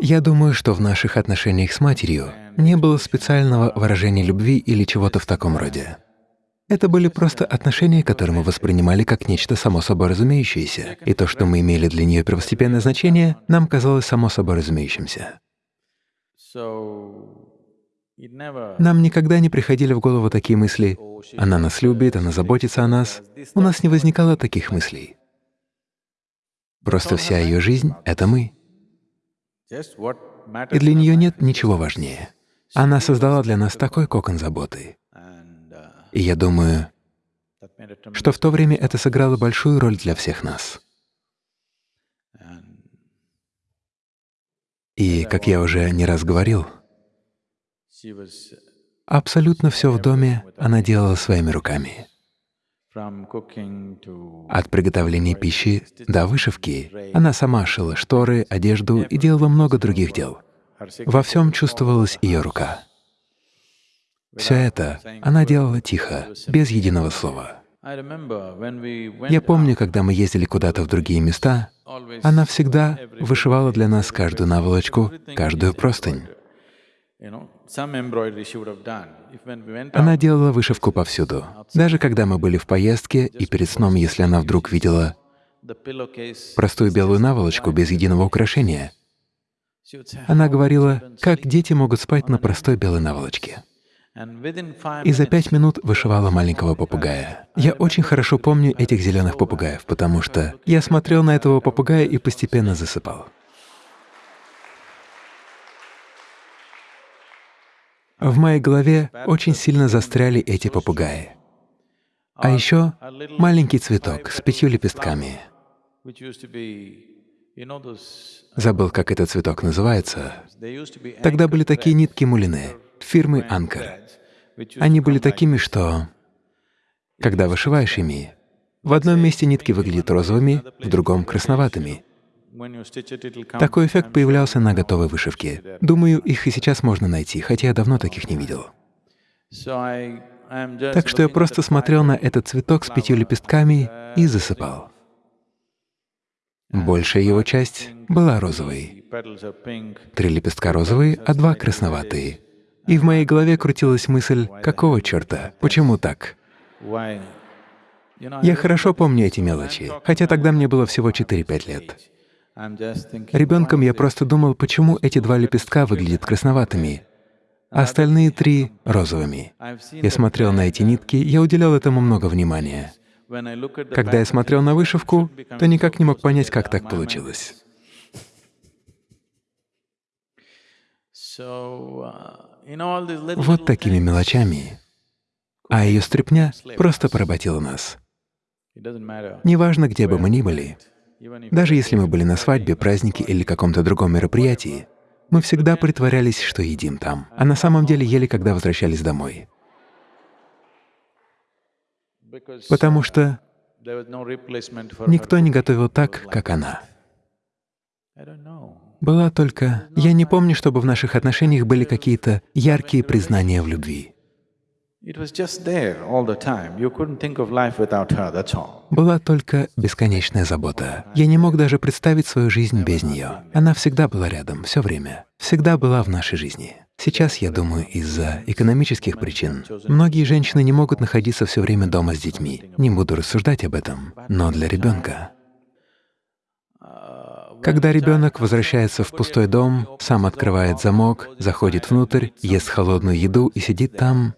Я думаю, что в наших отношениях с матерью не было специального выражения любви или чего-то в таком роде. Это были просто отношения, которые мы воспринимали как нечто само собой разумеющееся, и то, что мы имели для нее первостепенное значение, нам казалось само собой разумеющимся. Нам никогда не приходили в голову такие мысли «она нас любит, она заботится о нас». У нас не возникало таких мыслей. Просто вся ее жизнь — это мы. И для нее нет ничего важнее. Она создала для нас такой кокон заботы. И я думаю, что в то время это сыграло большую роль для всех нас. И, как я уже не раз говорил, абсолютно все в доме она делала своими руками. От приготовления пищи до вышивки она сама шила шторы, одежду и делала много других дел. Во всем чувствовалась ее рука. Все это она делала тихо, без единого слова. Я помню, когда мы ездили куда-то в другие места, она всегда вышивала для нас каждую наволочку, каждую простынь. Она делала вышивку повсюду. Даже когда мы были в поездке, и перед сном, если она вдруг видела простую белую наволочку без единого украшения, она говорила, как дети могут спать на простой белой наволочке. И за пять минут вышивала маленького попугая. Я очень хорошо помню этих зеленых попугаев, потому что я смотрел на этого попугая и постепенно засыпал. В моей голове очень сильно застряли эти попугаи. А еще маленький цветок с пятью лепестками. Забыл, как этот цветок называется. Тогда были такие нитки мулины фирмы Анкер. Они были такими, что, когда вышиваешь ими, в одном месте нитки выглядят розовыми, в другом — красноватыми. Такой эффект появлялся на готовой вышивке. Думаю, их и сейчас можно найти, хотя я давно таких не видел. Так что я просто смотрел на этот цветок с пятью лепестками и засыпал. Большая его часть была розовой. Три лепестка розовые, а два красноватые. И в моей голове крутилась мысль, какого черта, почему так? Я хорошо помню эти мелочи, хотя тогда мне было всего 4-5 лет. Ребенком я просто думал, почему эти два лепестка выглядят красноватыми, а остальные три — розовыми. Я смотрел на эти нитки, я уделял этому много внимания. Когда я смотрел на вышивку, то никак не мог понять, как так получилось. Вот такими мелочами. А ее стряпня просто поработила нас. Неважно, где бы мы ни были, даже если мы были на свадьбе, празднике или каком-то другом мероприятии, мы всегда притворялись, что едим там, а на самом деле ели, когда возвращались домой. Потому что никто не готовил так, как она. Была только... Я не помню, чтобы в наших отношениях были какие-то яркие признания в любви. Была только бесконечная забота. Я не мог даже представить свою жизнь без нее. Она всегда была рядом, все время. Всегда была в нашей жизни. Сейчас, я думаю, из-за экономических причин многие женщины не могут находиться все время дома с детьми. Не буду рассуждать об этом, но для ребенка. Когда ребенок возвращается в пустой дом, сам открывает замок, заходит внутрь, ест холодную еду и сидит там,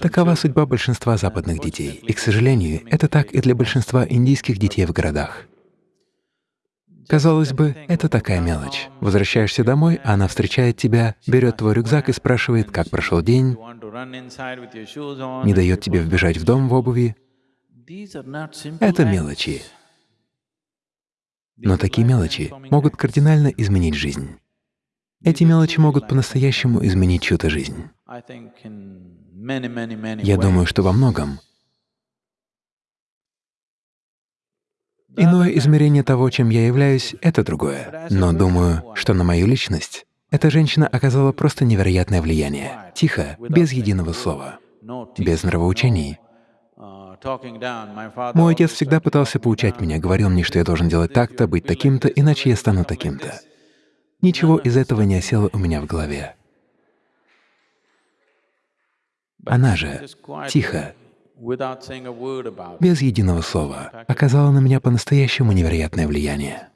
Такова судьба большинства западных детей. И, к сожалению, это так и для большинства индийских детей в городах. Казалось бы, это такая мелочь. Возвращаешься домой, а она встречает тебя, берет твой рюкзак и спрашивает, как прошел день, не дает тебе вбежать в дом в обуви. Это мелочи. Но такие мелочи могут кардинально изменить жизнь. Эти мелочи могут по-настоящему изменить чью-то жизнь. Я думаю, что во многом. Иное измерение того, чем я являюсь, — это другое. Но думаю, что на мою личность эта женщина оказала просто невероятное влияние. Тихо, без единого слова, без нравоучений. Мой отец всегда пытался поучать меня, говорил мне, что я должен делать так-то, быть таким-то, иначе я стану таким-то. Ничего из этого не осело у меня в голове. Она же тихо, без единого слова, оказала на меня по-настоящему невероятное влияние.